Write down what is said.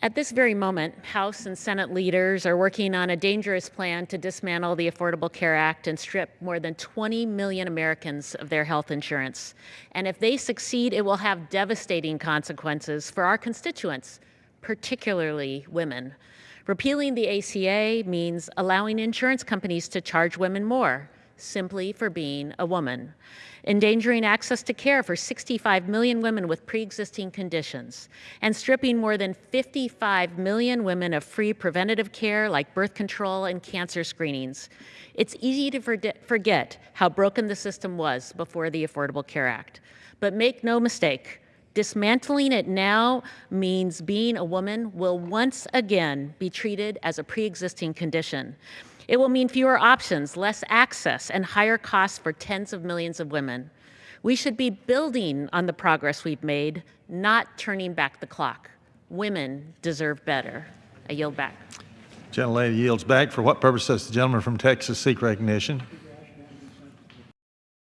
At this very moment, House and Senate leaders are working on a dangerous plan to dismantle the Affordable Care Act and strip more than 20 million Americans of their health insurance. And if they succeed, it will have devastating consequences for our constituents, particularly women. Repealing the ACA means allowing insurance companies to charge women more simply for being a woman, endangering access to care for 65 million women with pre-existing conditions, and stripping more than 55 million women of free preventative care like birth control and cancer screenings. It's easy to forget how broken the system was before the Affordable Care Act. But make no mistake, dismantling it now means being a woman will once again be treated as a pre-existing condition. It will mean fewer options, less access, and higher costs for tens of millions of women. We should be building on the progress we've made, not turning back the clock. Women deserve better. I yield back. Gentlelady yields back. For what purpose does the gentleman from Texas seek recognition?